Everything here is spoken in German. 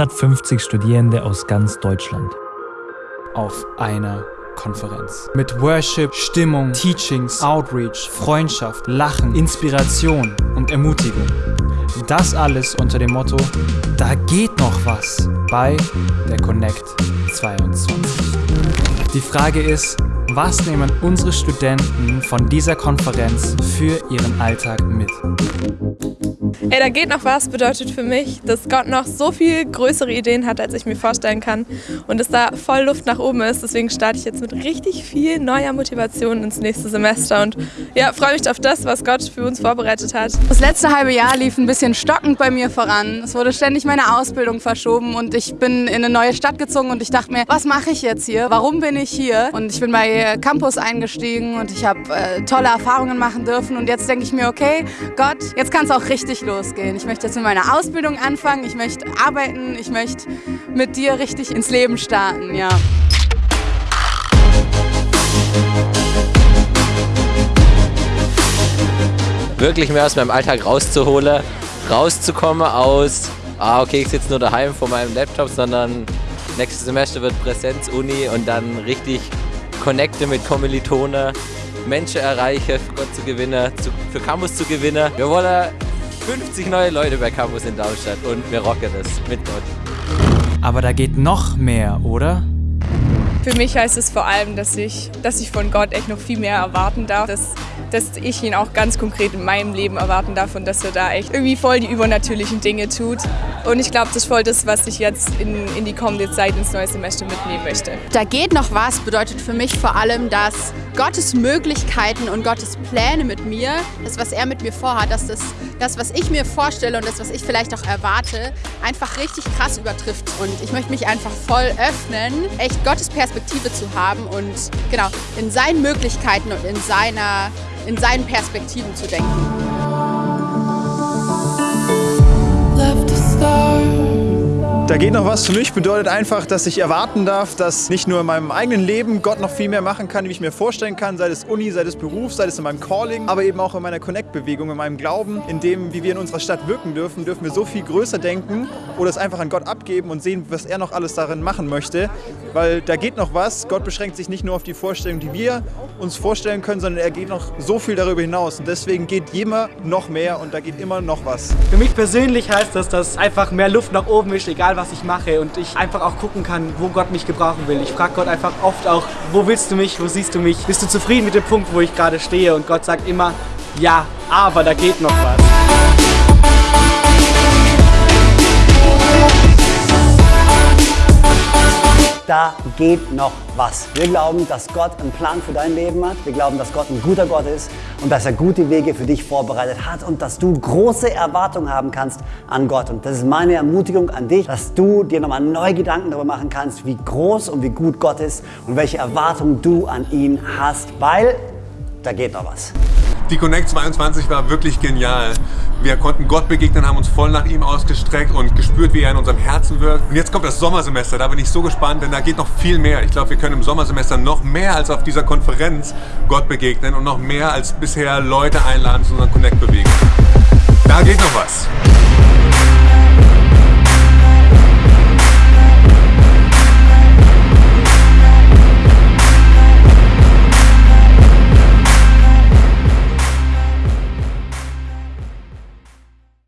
150 Studierende aus ganz Deutschland. Auf einer Konferenz. Mit Worship, Stimmung, Teachings, Outreach, Freundschaft, Lachen, Inspiration und Ermutigung. Das alles unter dem Motto, da geht noch was bei der Connect 22. Die Frage ist, was nehmen unsere Studenten von dieser Konferenz für ihren Alltag mit? Ey, da geht noch was bedeutet für mich, dass Gott noch so viel größere Ideen hat, als ich mir vorstellen kann und dass da voll Luft nach oben ist. Deswegen starte ich jetzt mit richtig viel neuer Motivation ins nächste Semester und ja, freue mich auf das, was Gott für uns vorbereitet hat. Das letzte halbe Jahr lief ein bisschen stockend bei mir voran. Es wurde ständig meine Ausbildung verschoben und ich bin in eine neue Stadt gezogen und ich dachte mir, was mache ich jetzt hier? Warum bin ich hier? Und ich bin bei Campus eingestiegen und ich habe äh, tolle Erfahrungen machen dürfen und jetzt denke ich mir, okay, Gott, jetzt kann es auch richtig los losgehen. Ich möchte jetzt mit meiner Ausbildung anfangen, ich möchte arbeiten, ich möchte mit dir richtig ins Leben starten, ja. Wirklich mehr aus meinem Alltag rauszuholen, rauszukommen aus, ah okay, ich sitze nur daheim vor meinem Laptop, sondern nächstes Semester wird Präsenz-Uni und dann richtig connecte mit Kommilitonen, Menschen erreichen, für Gott zu gewinnen, zu, für Campus zu gewinnen. Wir wollen 50 neue Leute bei Campus in Darmstadt und wir rocken es mit Gott. Aber da geht noch mehr, oder? Für mich heißt es vor allem, dass ich, dass ich von Gott echt noch viel mehr erwarten darf. Dass, dass ich ihn auch ganz konkret in meinem Leben erwarten darf und dass er da echt irgendwie voll die übernatürlichen Dinge tut. Und ich glaube, das ist voll das, was ich jetzt in, in die kommende Zeit ins neue Semester mitnehmen möchte. Da geht noch was bedeutet für mich vor allem, dass Gottes Möglichkeiten und Gottes Pläne mit mir, das, was er mit mir vorhat, dass das, das, was ich mir vorstelle und das, was ich vielleicht auch erwarte, einfach richtig krass übertrifft. Und ich möchte mich einfach voll öffnen, echt Gottes Perspektive zu haben und genau in seinen Möglichkeiten und in, seiner, in seinen Perspektiven zu denken. Da geht noch was für mich, bedeutet einfach, dass ich erwarten darf, dass nicht nur in meinem eigenen Leben Gott noch viel mehr machen kann, wie ich mir vorstellen kann, sei es Uni, sei es Beruf, sei es in meinem Calling, aber eben auch in meiner Connect-Bewegung, in meinem Glauben, in dem, wie wir in unserer Stadt wirken dürfen, dürfen wir so viel größer denken oder es einfach an Gott abgeben und sehen, was er noch alles darin machen möchte, weil da geht noch was. Gott beschränkt sich nicht nur auf die Vorstellung, die wir uns vorstellen können, sondern er geht noch so viel darüber hinaus und deswegen geht immer noch mehr und da geht immer noch was. Für mich persönlich heißt das, dass einfach mehr Luft nach oben ist, egal was ich mache und ich einfach auch gucken kann, wo Gott mich gebrauchen will. Ich frage Gott einfach oft auch, wo willst du mich, wo siehst du mich? Bist du zufrieden mit dem Punkt, wo ich gerade stehe? Und Gott sagt immer, ja, aber da geht noch was. da geht noch was. Wir glauben, dass Gott einen Plan für dein Leben hat. Wir glauben, dass Gott ein guter Gott ist und dass er gute Wege für dich vorbereitet hat und dass du große Erwartungen haben kannst an Gott. Und das ist meine Ermutigung an dich, dass du dir nochmal neue Gedanken darüber machen kannst, wie groß und wie gut Gott ist und welche Erwartungen du an ihn hast, weil da geht noch was. Die Connect 22 war wirklich genial. Wir konnten Gott begegnen, haben uns voll nach ihm ausgestreckt und gespürt, wie er in unserem Herzen wirkt. Und jetzt kommt das Sommersemester, da bin ich so gespannt, denn da geht noch viel mehr. Ich glaube, wir können im Sommersemester noch mehr als auf dieser Konferenz Gott begegnen und noch mehr als bisher Leute einladen zu unserer Connect-Bewegung. Da geht noch was.